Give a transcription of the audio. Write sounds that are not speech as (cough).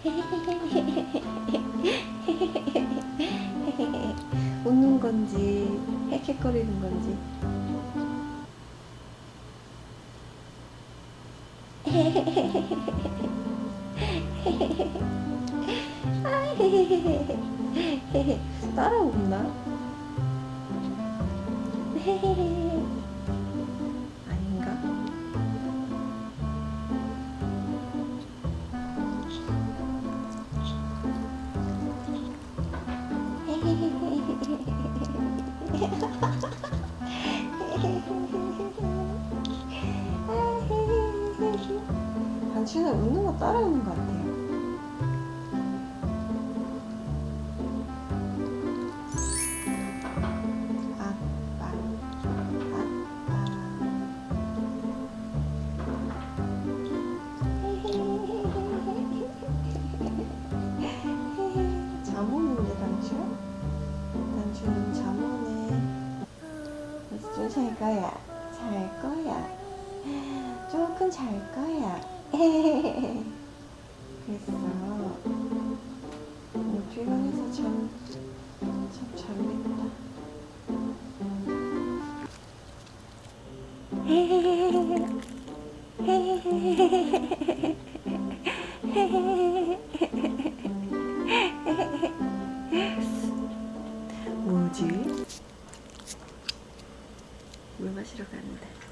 (laughs) 웃는 건지 헥헥거리는 건지 (laughs) 따라온나? (laughs) 당신은 웃는 거 따라오는 것 같아 잘 거야? 잘 거야. 조금 잘 거야. 그랬어. 오늘 피곤해서 참, 참 잘했다. (laughs) 물 마시러 가는데.